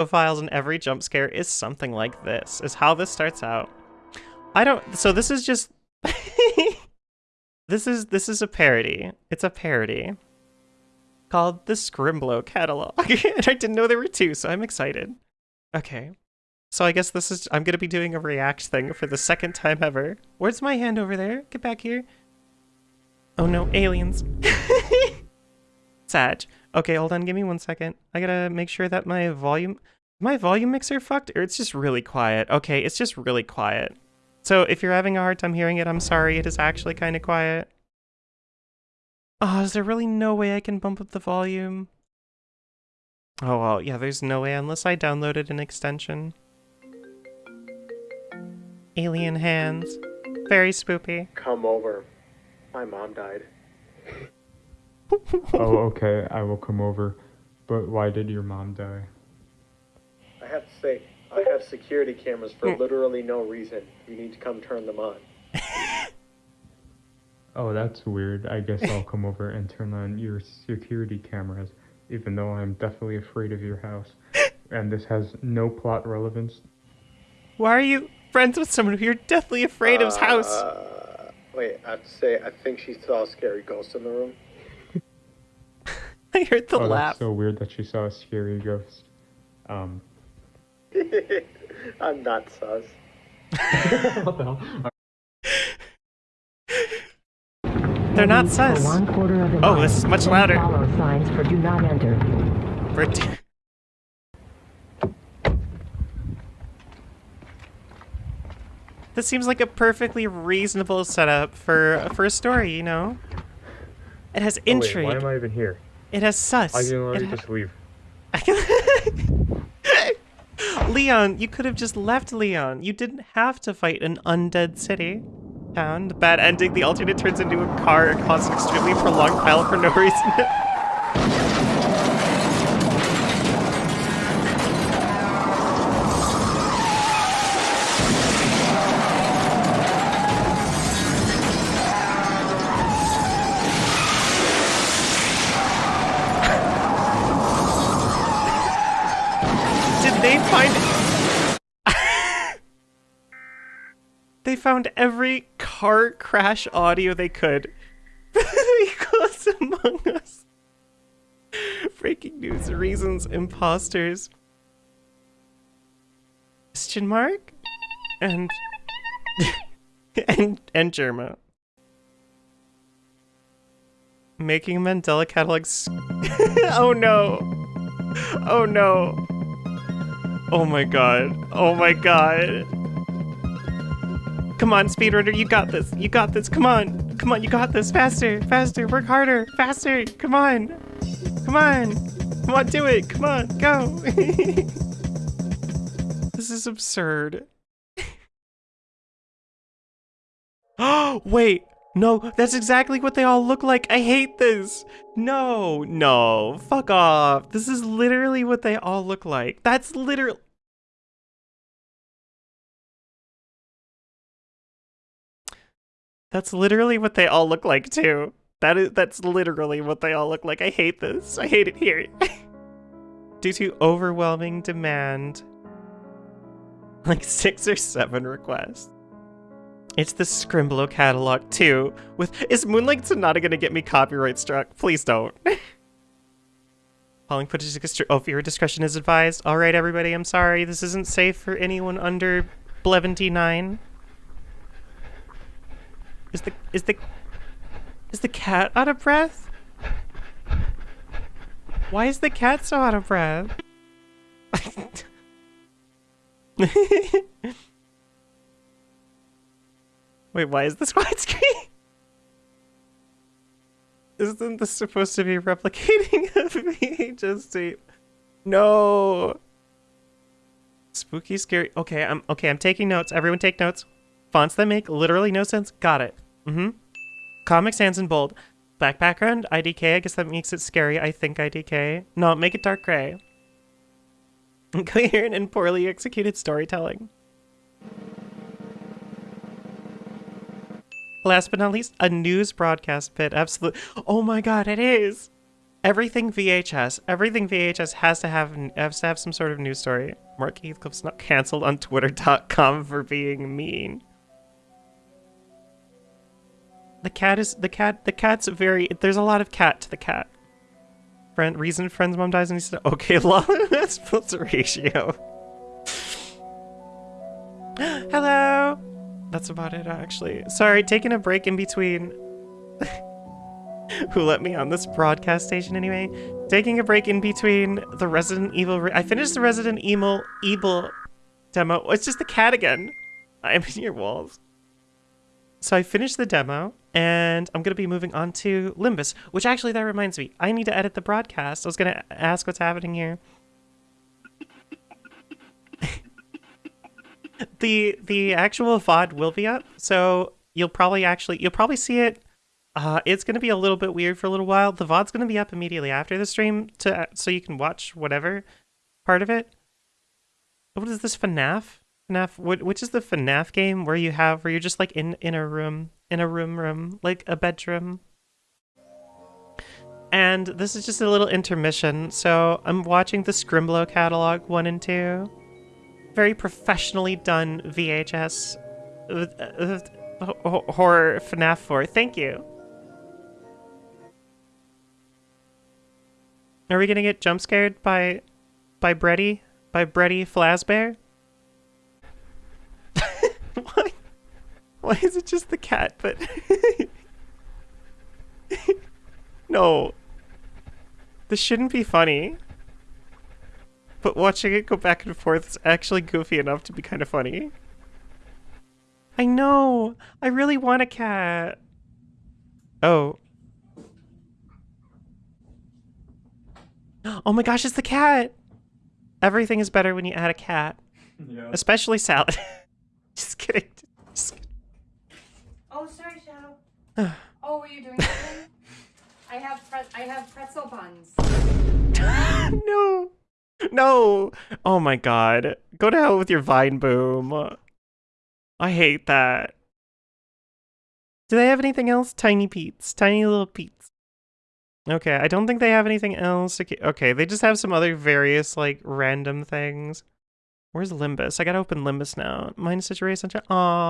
profiles and every jump scare is something like this, is how this starts out. I don't, so this is just, this is, this is a parody. It's a parody called the Scrimblow catalog. and I didn't know there were two, so I'm excited. Okay. So I guess this is, I'm going to be doing a react thing for the second time ever. Where's my hand over there? Get back here. Oh no, aliens. Sag. Okay, hold on, give me one second. I gotta make sure that my volume, my volume mixer fucked, or it's just really quiet. Okay, it's just really quiet. So if you're having a hard time hearing it, I'm sorry, it is actually kind of quiet. Oh, is there really no way I can bump up the volume? Oh, well, yeah, there's no way unless I downloaded an extension. Alien hands. Very spoopy. Come over. My mom died. Oh, okay, I will come over. But why did your mom die? I have to say, I have security cameras for literally no reason. You need to come turn them on. oh, that's weird. I guess I'll come over and turn on your security cameras, even though I'm definitely afraid of your house. And this has no plot relevance. Why are you friends with someone who you're deathly afraid of's house? Uh, wait, I have to say, I think she saw a scary ghost in the room. I heard the oh, laugh. That's so weird that she saw a scary ghost. Um. I'm not sus. what the hell? They're not sus. One quarter of oh, this is much louder. Follow signs for do not enter. For this seems like a perfectly reasonable setup for for a story, you know. It has intrigue. Oh, wait, why am I even here? It has sus. I can already just leave. Leon, you could have just left Leon. You didn't have to fight an undead city. Town. The bad ending, the alternate turns into a car and causes an extremely prolonged battle for no reason. they find they found every car crash audio they could. Because among us. Breaking news reasons imposters. Question mark? And and and Jerma. Making mandela catalogs. Oh no. Oh no Oh my god. Oh my god. Come on, speedrunner, you got this. You got this. Come on. Come on, you got this. Faster, faster, work harder, faster. Come on. Come on. Come on, do it. Come on, go. this is absurd. Oh, wait. No, that's exactly what they all look like. I hate this. No, no, fuck off. This is literally what they all look like. That's literally... That's literally what they all look like too. That is that's literally what they all look like. I hate this. I hate it here. Due to overwhelming demand. Like six or seven requests. It's the Scrimblow catalog too. With is Moonlight Sonata gonna get me copyright struck? Please don't. Following footage oh, viewer discretion is advised. All right, everybody, I'm sorry. This isn't safe for anyone under 79. Is the is the is the cat out of breath? Why is the cat so out of breath? Wait, why is this widescreen? Isn't this supposed to be replicating a VHS tape? No. Spooky, scary. Okay, I'm okay. I'm taking notes. Everyone, take notes. Fonts that make literally no sense. Got it. Mm-hmm. Comic Sans in bold. Black background. IDK. I guess that makes it scary. I think IDK. No, make it dark gray. Coherent and poorly executed storytelling. Last but not least, a news broadcast bit. Absolutely. Oh my god, it is. Everything VHS, everything VHS has to have has to have some sort of news story. Mark Heathcliff's not canceled on Twitter.com for being mean. The cat is the cat. The cat's very. There's a lot of cat to the cat. Friend reason friend's mom dies and he said, "Okay, lol." That's the ratio. Hello. That's about it, actually. Sorry, taking a break in between. Who let me on this broadcast station anyway? Taking a break in between the Resident Evil. Re I finished the Resident Evil Evil demo. Oh, it's just the cat again. I'm in your walls. So I finished the demo, and I'm gonna be moving on to Limbus. Which actually, that reminds me, I need to edit the broadcast. I was gonna ask what's happening here. The the actual VOD will be up, so you'll probably actually you'll probably see it. Uh, it's gonna be a little bit weird for a little while. The VOD's gonna be up immediately after the stream to so you can watch whatever part of it. What is this FNAF? FNAF which is the FNAF game where you have where you're just like in in a room in a room room like a bedroom. And this is just a little intermission. So I'm watching the Scrimblow catalog one and two very professionally done VHS horror FNAF 4. Thank you. Are we gonna get jump scared by by Breddy? By Breddy Flasbear? Why? Why is it just the cat? But no, this shouldn't be funny. But watching it go back and forth is actually goofy enough to be kind of funny. I know! I really want a cat! Oh. Oh my gosh, it's the cat! Everything is better when you add a cat. Yeah. Especially salad. Just kidding. Just kidding. Oh, sorry, Shadow. oh, were you doing something? I have pre- I have pretzel buns. no! No! Oh my god. Go to hell with your vine boom. I hate that. Do they have anything else? Tiny Pete's. Tiny little Pete's. Okay, I don't think they have anything else. Okay, they just have some other various, like, random things. Where's Limbus? I gotta open Limbus now. Minus Situation Sunshine. Aw.